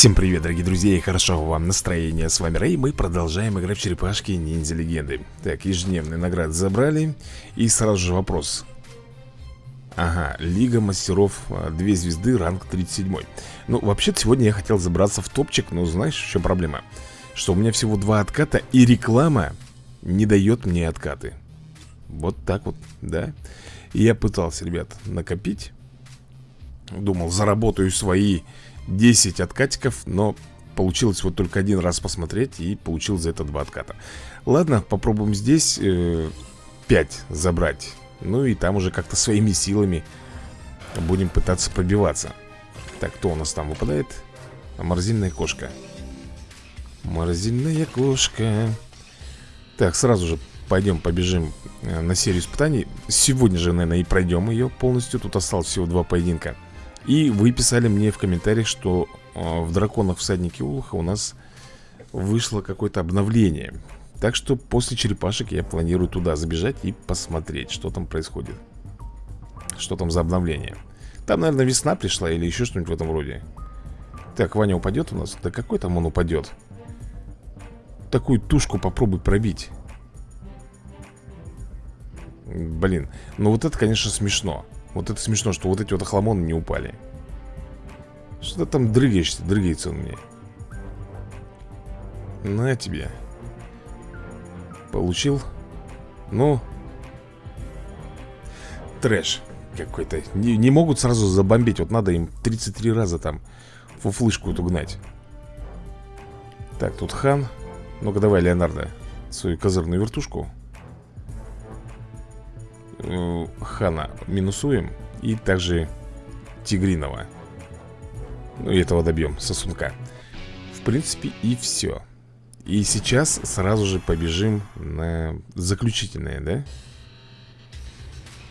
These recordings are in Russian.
Всем привет, дорогие друзья, и хорошо вам настроения. С вами Рэй, мы продолжаем играть в черепашки ниндзя легенды. Так, ежедневные награды забрали. И сразу же вопрос. Ага, Лига мастеров 2 а, звезды, ранг 37 Ну, вообще-то сегодня я хотел забраться в топчик Но знаешь, в чем проблема? Что у меня всего два отката И реклама не дает мне откаты Вот так вот, да И я пытался, ребят, накопить Думал, заработаю свои 10 откатиков, но получилось вот только один раз посмотреть и получил за это два отката. Ладно, попробуем здесь э, 5 забрать. Ну и там уже как-то своими силами будем пытаться пробиваться. Так, кто у нас там выпадает? Морозильная кошка. Морозильная кошка. Так, сразу же пойдем побежим э, на серию испытаний. Сегодня же, наверное, и пройдем ее полностью. Тут осталось всего два поединка. И вы писали мне в комментариях, что э, в Драконах всадники Улуха у нас вышло какое-то обновление. Так что после черепашек я планирую туда забежать и посмотреть, что там происходит. Что там за обновление. Там, наверное, весна пришла или еще что-нибудь в этом роде. Так, Ваня упадет у нас? Да какой там он упадет? Такую тушку попробуй пробить. Блин, ну вот это, конечно, смешно. Вот это смешно, что вот эти вот охламоны не упали. Что ты там дрыгаешься, дрыгается он мне На тебе. Получил. Ну. Трэш какой-то. Не, не могут сразу забомбить. Вот надо им 33 раза там Фуфлышку эту гнать Так, тут хан. Ну-ка давай, Леонардо Свою козырную вертушку э, Хана минусуем И также Тигринова. Ну и этого добьем, сосунка. В принципе и все И сейчас сразу же побежим на заключительное, да?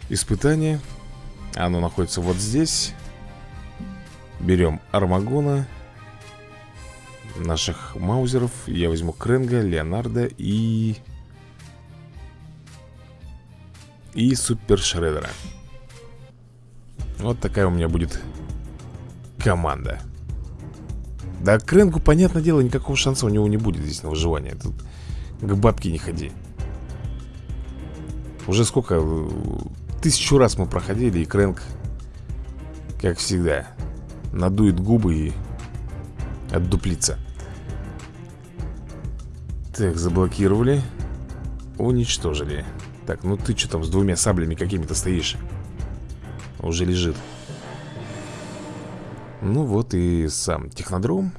Испытание. Оно находится вот здесь. Берем Армагона Наших маузеров. Я возьму Кренга, Леонардо и и Супер Шредера. Вот такая у меня будет команда. Да, Кренгу, понятное дело, никакого шанса у него не будет здесь на выживание. Тут к бабке не ходи. Уже сколько? Тысячу раз мы проходили, и Крэнк, как всегда, надует губы и отдуплится. Так, заблокировали. Уничтожили. Так, ну ты что там с двумя саблями какими-то стоишь? Уже лежит. Ну вот и сам технодром.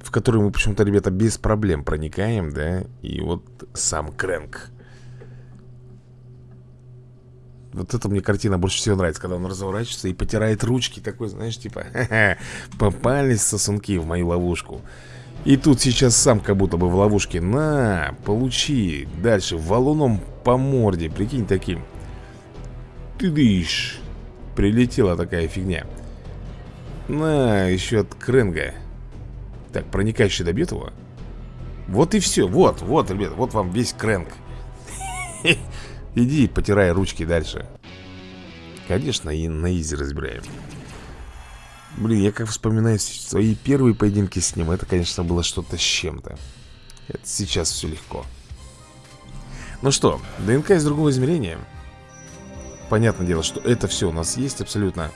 В который мы почему-то, ребята, без проблем проникаем, да? И вот сам Крэнк. Вот эта мне картина больше всего нравится, когда он разворачивается и потирает ручки, такой, знаешь, типа, попались сосунки в мою ловушку. И тут сейчас сам как будто бы в ловушке. На, получи. Дальше валуном по морде. Прикинь таким. Ты дышь Прилетела такая фигня. На, еще от Кренга. Так, проникающий добьет его Вот и все, вот, вот, ребят Вот вам весь Крэнг Иди, потирай ручки дальше. Конечно, и на изи разбираем Блин, я как вспоминаю свои первые поединки с ним Это, конечно, было что-то с чем-то. Это сейчас все легко. Ну что, ДНК из другого измерения. Понятное дело, что это все у нас есть абсолютно.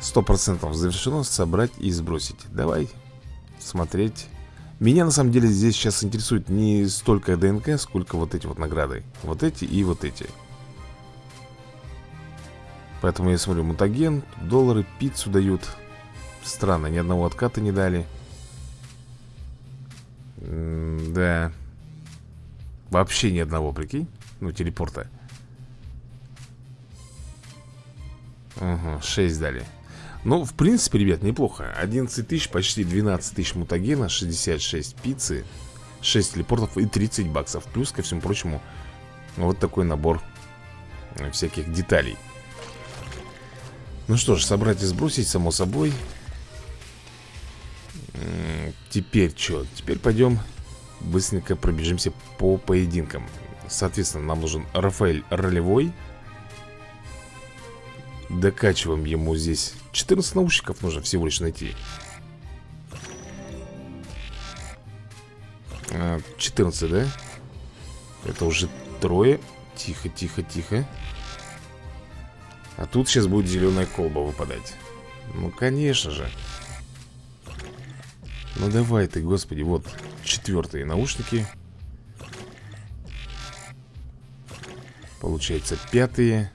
Сто процентов завершено. Собрать и сбросить. Давай смотреть. Меня на самом деле здесь сейчас интересует не столько ДНК Сколько вот эти вот награды. Вот эти и вот эти. Поэтому я смотрю, мутаген, доллары, пиццу дают Странно, ни одного отката не дали. М Да. Вообще ни одного, прикинь. Ну, телепорта. Угу, 6 дали. Ну, в принципе, ребят, неплохо. 11 тысяч, почти 12 тысяч мутагена 66 пиццы 6 телепортов и 30 баксов. Плюс, ко всему прочему, вот такой набор всяких деталей. Ну что ж, собрать и сбросить, само собой Теперь что? Теперь пойдем быстренько пробежимся по поединкам. Соответственно, нам нужен Рафаэль ролевой. Докачиваем ему здесь 14 наушников нужно всего лишь найти. 14, а, да? Это уже трое. Тихо, тихо, тихо. А тут сейчас будет зеленая колба выпадать. Ну, конечно же Ну давай ты, господи Вот четвертые наушники. Получается пятые.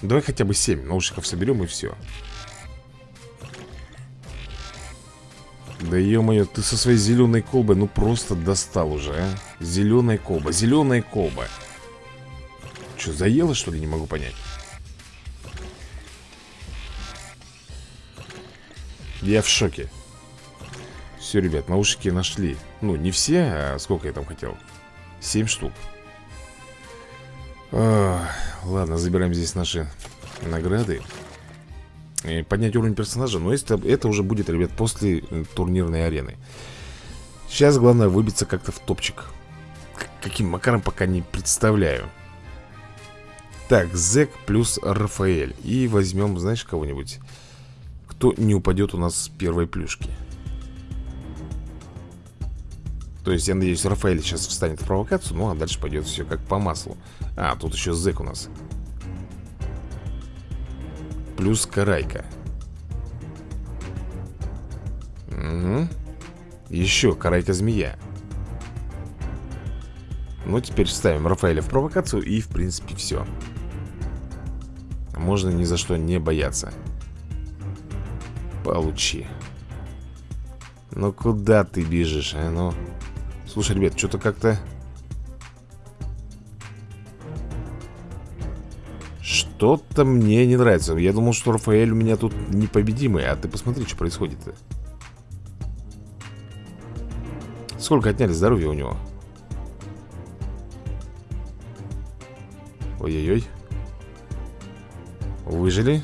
Давай хотя бы 7 наушников соберем и все Да ё-моё, ты со своей зеленой колбой Ну просто достал уже, а. Зеленая колба, зеленая колба. Что, заела, что ли? Не могу понять Я в шоке. Все, ребят, наушники нашли. Ну, не все, а сколько я там хотел? 7 штук. О, Ладно, забираем здесь наши награды. И Поднять уровень персонажа Но это, это уже будет, ребят, после э, турнирной арены. Сейчас главное выбиться как-то в топчик. Каким макаром пока не представляю. Так, Зек плюс Рафаэль. И возьмем, знаешь, кого-нибудь Кто не упадет у нас с первой плюшки. То есть, я надеюсь, Рафаэль сейчас встанет в провокацию Ну, а дальше пойдет все как по маслу. А, тут еще зэк у нас. Плюс карайка. Угу Еще карайка-змея Ну, теперь ставим Рафаэля в провокацию И, в принципе, все Можно ни за что не бояться Получи. Ну, куда ты бежишь, а? Ну... Слушай, ребят, что-то как-то... Что-то мне не нравится. Я думал, что Рафаэль у меня тут непобедимый А ты посмотри, что происходит-то. Сколько отняли здоровья у него? Ой-ой-ой. Выжили?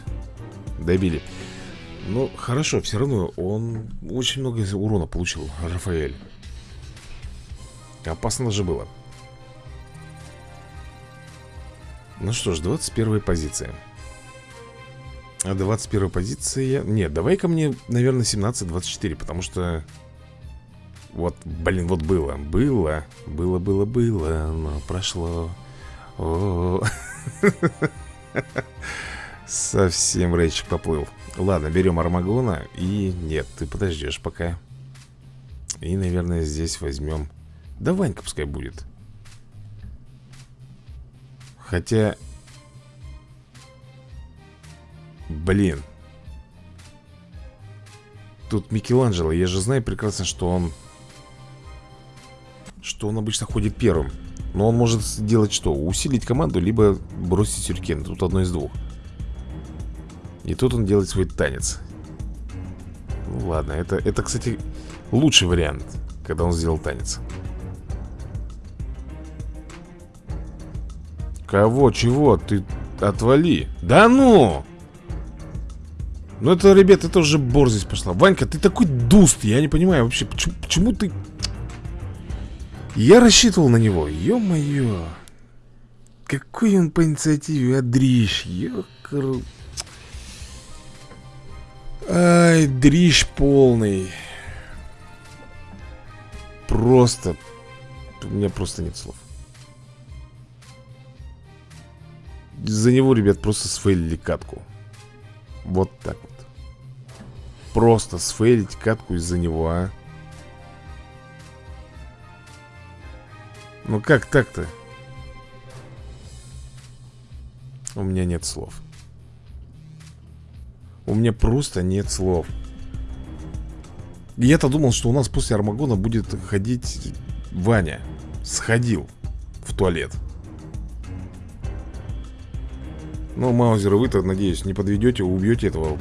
Добили Ну, хорошо, все равно он очень много урона получил, Рафаэль. Опасно же было. Ну что ж, 21 позиция. А 21 позиция... Нет, давай-ка мне, наверное, 17-24 Потому что... Вот, блин, вот было Было, было, было, было Но прошло. О -о -о. Совсем речь поплыл. Ладно, берем Армагона И нет, ты подождешь пока. И, наверное, здесь возьмем. Да Ванька пускай будет. Хотя Блин. Тут Микеланджело, я же знаю прекрасно, что он Что он обычно ходит первым. Но он может сделать что? Усилить команду, либо бросить сюркен Тут одно из двух И тут он делает свой танец Ну ладно, это, это кстати, лучший вариант Когда он сделал танец Кого? Чего? Ты отвали Да ну! Ну это, ребят, это уже борзость пошла Ванька, ты такой дуст, я не понимаю вообще Почему, почему ты... Я рассчитывал на него, ё-моё Какой он по инициативе, адрищ Ёкар... Ай, дрищ полный. Просто У меня просто нет слов. За него, ребят, просто сфейлили катку. Вот так вот. Просто сфейлить катку из-за него, а. Ну как так-то? У меня нет слов У меня просто нет слов. Я-то думал, что у нас после Армагона будет ходить Ваня. Сходил в туалет. Ну, Маузер, вы-то, надеюсь, не подведете, убьете этого.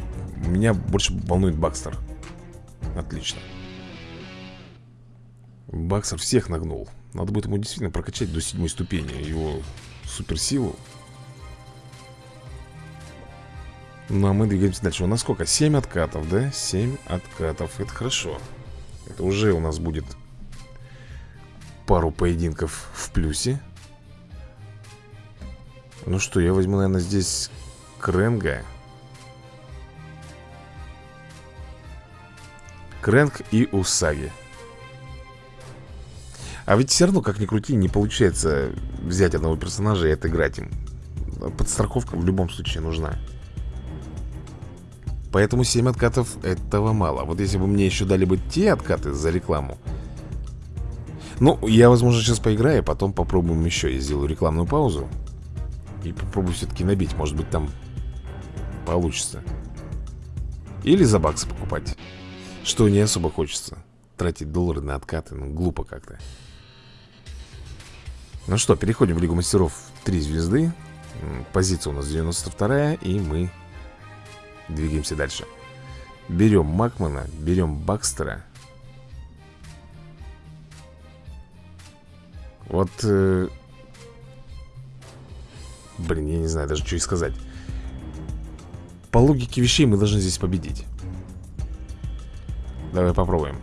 Меня больше волнует Бакстер. Отлично. Бакстер всех нагнул. Надо будет ему действительно прокачать до седьмой ступени Его суперсилу Ну, а мы двигаемся дальше. У нас сколько? Семь откатов, да? Семь откатов, это хорошо. Это уже у нас будет Пару поединков в плюсе. Ну что, я возьму, наверное, здесь Кренга. Крэнк и Усаги. А ведь все равно, как ни крути, не получается взять одного персонажа и отыграть им. Подстраховка в любом случае нужна Поэтому 7 откатов этого мало. Вот если бы мне еще дали бы те откаты за рекламу Ну, я, возможно, сейчас поиграю Потом попробуем еще Я сделаю рекламную паузу И попробую все-таки набить. Может быть там получится. Или за баксы покупать. Что не особо хочется. Тратить доллары на откаты, ну глупо как-то. Ну что, переходим в Лигу Мастеров 3 звезды. Позиция у нас 92 И мы двигаемся дальше. Берем Макмана, берем Бакстера. Вот э... Блин, я не знаю даже, что и сказать. По логике вещей мы должны здесь победить. Давай попробуем.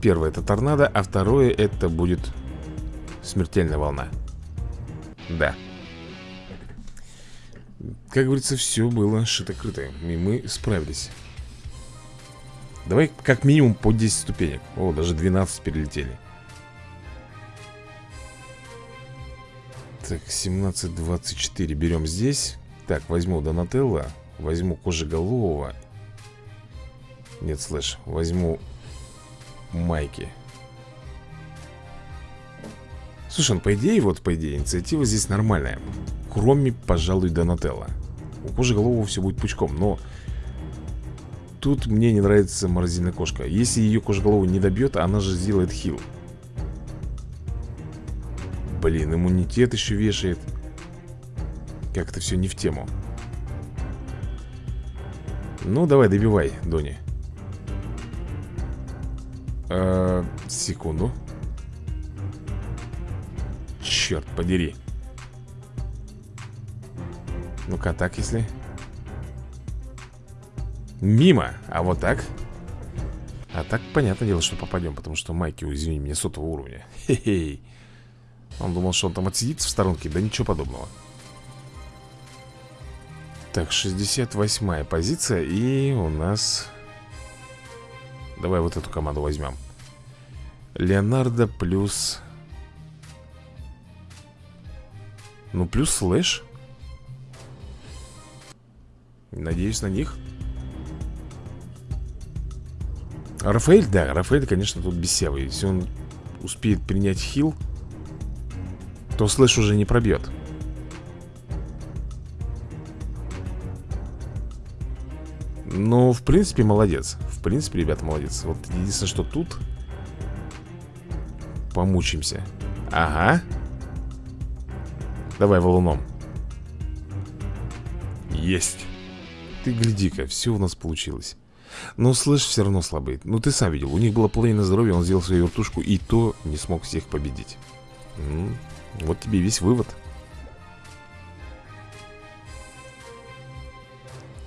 Первое это торнадо, а второе это будет смертельная волна. Да Как говорится, все было шито-крыто И мы справились. Давай как минимум по 10 ступенек. О, даже 12 перелетели. Так, 17-24 берем здесь. Так, возьму Донателло Возьму Кожеголового. Нет, слышь, возьму майки. Слушай, ну по идее, вот по идее, инициатива здесь нормальная. Кроме, пожалуй, Донателла У кожи голову все будет пучком, но Тут мне не нравится морозильная кошка. Если ее кожеголову не добьет, она же сделает хил. Блин, иммунитет еще вешает. Как-то все не в тему. Ну, давай, добивай, Дони. Э, Секунду. Черт подери Ну-ка, так если. Мимо, а вот так? А так, понятное дело, что попадем Потому что Майки, извини меня, сотого уровня. Хе-хей Он думал, что он там отсидится в сторонке Да ничего подобного. Так, 68 позиция И у нас. Давай вот эту команду возьмем. Леонардо плюс... Ну, плюс слэш Надеюсь на них. Рафаэль, да, Рафаэль, конечно, тут бесевый Если он успеет принять хил То слэш уже не пробьет. Ну, в принципе, молодец. В принципе, ребята, молодец. Вот единственное, что тут Помучимся. Ага. Давай валуном Есть Ты гляди-ка, все у нас получилось. Но слышь все равно слабый Ну ты сам видел, у них было половина здоровья Он сделал свою вертушку и то не смог всех победить. Ну, Вот тебе весь вывод.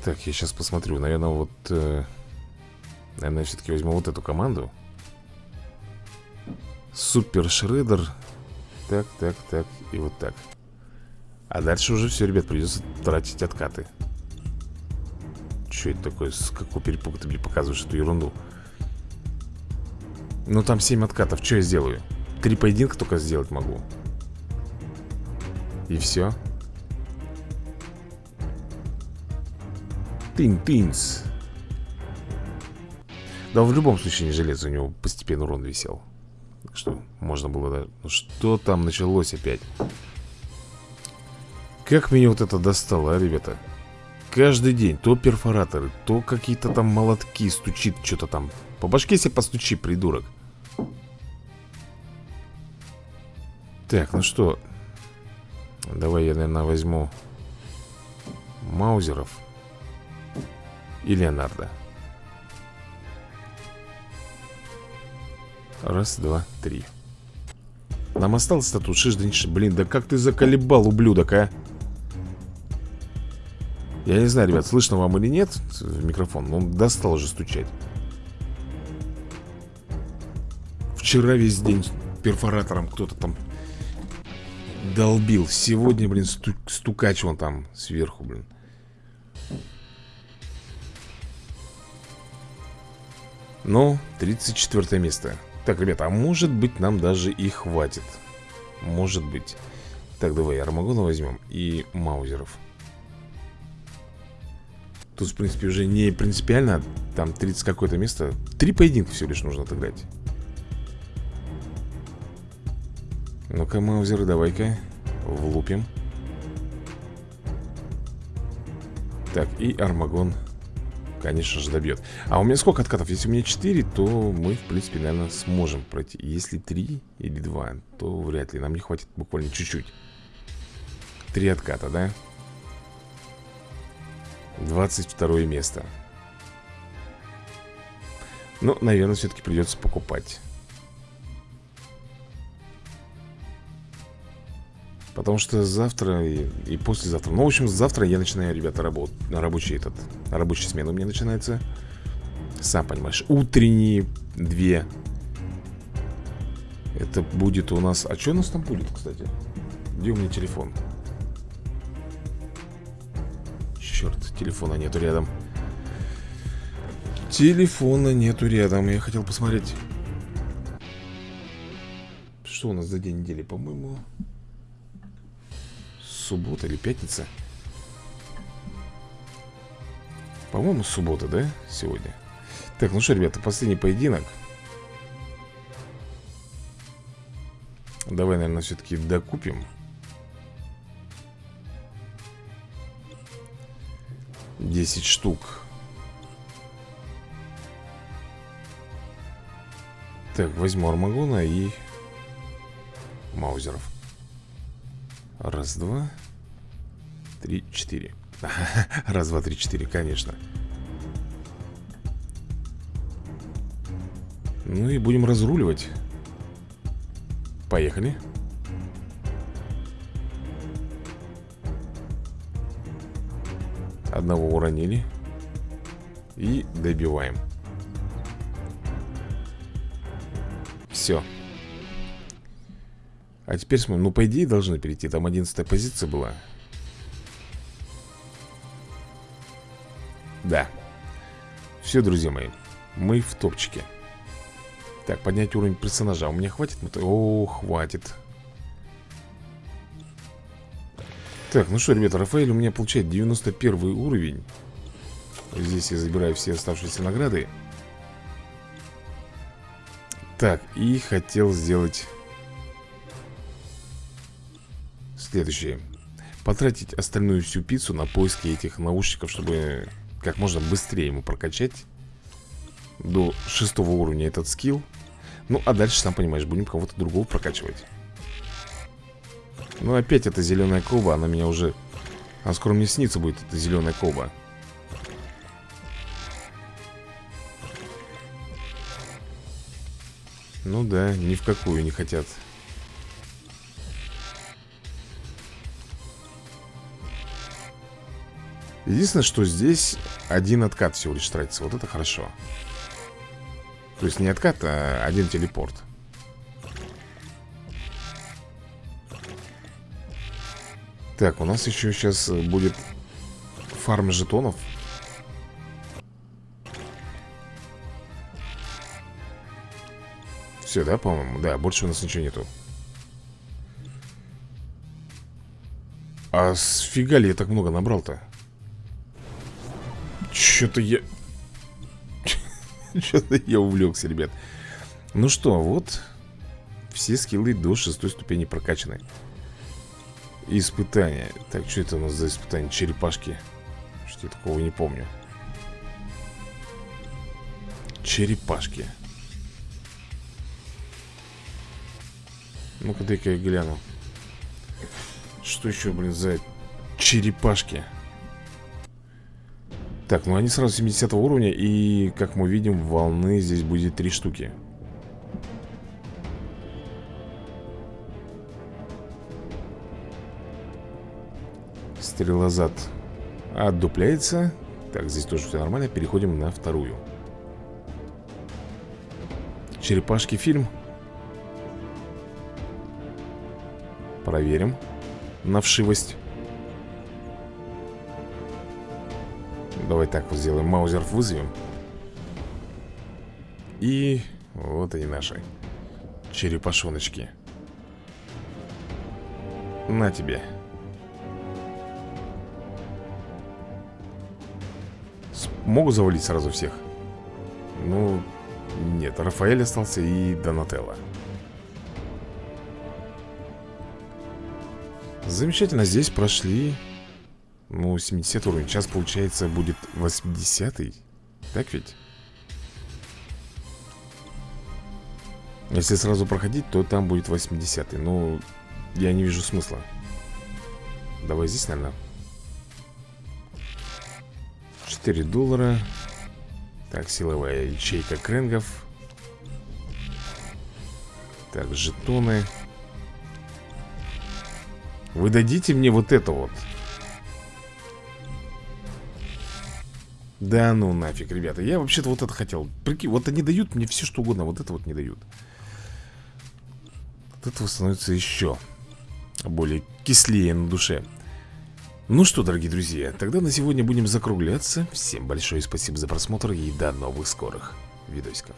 Так, я сейчас посмотрю. Наверное, вот... Э, наверное, все-таки возьму вот эту команду. Супер Шредер. Так, так, так и вот так. А дальше уже все, ребят, придется тратить откаты Что это такое? С какого перепуга ты мне показываешь эту ерунду? Ну там 7 откатов, что я сделаю? Три поединка только сделать могу И все Тин-тинс Да в любом случае не железо У него постепенно урон висел что можно было даже... Ну что там началось опять? Как меня вот это достало, а, ребята? Каждый день то перфораторы, то какие-то там молотки стучит что-то там. По башке себе постучи, придурок. Так, ну что? Давай я, наверное, возьму Маузеров и Леонардо. Раз, два, три Нам осталось-то тут шиш Блин, да как ты заколебал, ублюдок, а? Я не знаю, ребят, слышно вам или нет микрофон Он достал уже стучать. Вчера весь день перфоратором кто-то там долбил. Сегодня, блин, сту стукач вон там сверху, блин. Ну, 34 место. Так, ребята, а может быть нам даже и хватит. Может быть. Так, давай Армагона возьмем и Маузеров Тут, в принципе, уже не принципиально Там 30 какое-то место. Три поединка всего лишь нужно отыграть. Ну-ка, Маузер, давай-ка Влупим. Так, и Армагон Конечно же добьет. А у меня сколько откатов? Если у меня 4, то мы, в принципе, наверное, сможем пройти. Если 3 или 2, то вряд ли. Нам не хватит буквально чуть-чуть. Три отката, да? 22 место. Ну, наверное, все-таки придется покупать. Потому что завтра и, и послезавтра. Ну, в общем, завтра я начинаю, ребята, работ, рабочий этот Рабочая смена у меня начинается. Сам понимаешь, утренние две. Это будет у нас... А что у нас там будет, кстати? Где у меня телефон? Черт, телефона нету рядом. Телефона нету рядом Я хотел посмотреть. Что у нас за день недели, по-моему? Суббота или пятница? По-моему, суббота, да? Сегодня? Так, ну что, ребята, последний поединок. Давай, наверное, все-таки докупим 10 штук. Так, возьму Армагона и Маузеров. Раз, два Три, четыре. Раз, два, три, четыре, конечно. Ну и будем разруливать. Поехали Одного уронили И добиваем. Все А теперь смотрим, ну по идее должны перейти. Там 11 позиция была. Да. Все, друзья мои Мы в топчике. Так, поднять уровень персонажа. У меня хватит? О, хватит Так, ну что, ребята, Рафаэль у меня получает 91 уровень. Здесь я забираю все оставшиеся награды. Так, и хотел сделать Следующее. Потратить остальную всю пиццу на поиски этих наушников Чтобы как можно быстрее ему прокачать До шестого уровня этот скилл. Ну, а дальше, сам понимаешь, будем кого-то другого прокачивать ну опять эта зеленая коба, она меня уже... А скоро мне снится будет эта зеленая коба. Ну да, ни в какую не хотят. Единственное, что здесь один откат всего лишь тратится. Вот это хорошо. То есть не откат, а один телепорт. Так, у нас еще сейчас э, будет фарм жетонов Все, да, по-моему? Да, больше у нас ничего нету А сфига ли я так много набрал-то? Что-то я... Что-то я увлекся, ребят Ну что, вот Все скиллы до шестой ступени прокачаны Испытание. Так, что это у нас за испытание? Черепашки. Что я такого не помню. Черепашки. Ну-ка, дай-ка я гляну. Что еще, блин, за черепашки? Так, ну они сразу 70 уровня И, как мы видим, волны здесь будет три штуки Стрелозад отдупляется Так, здесь тоже все нормально Переходим на вторую Черепашки фильм проверим на вшивость. Давай так вот сделаем. Маузеров вызовем. И вот они наши черепашоночки. На тебе. Могу завалить сразу всех? Ну, нет, Рафаэль остался и Донателло. Замечательно, здесь прошли Ну, 70 уровень Сейчас, получается, будет 80 -й. Так ведь? Если сразу проходить, то там будет 80 -й. Но я не вижу смысла Давай здесь, наверное 4 доллара. Так, силовая ячейка кренгов Так, жетоны. Вы дадите мне вот это вот? Да ну нафиг, ребята Я вообще-то вот это хотел. Прикинь, вот они дают мне все что угодно Вот это вот не дают. Вот этого становится еще Более кислее на душе ну что, дорогие друзья, тогда на сегодня будем закругляться. Всем большое спасибо за просмотр и до новых скорых видосиков.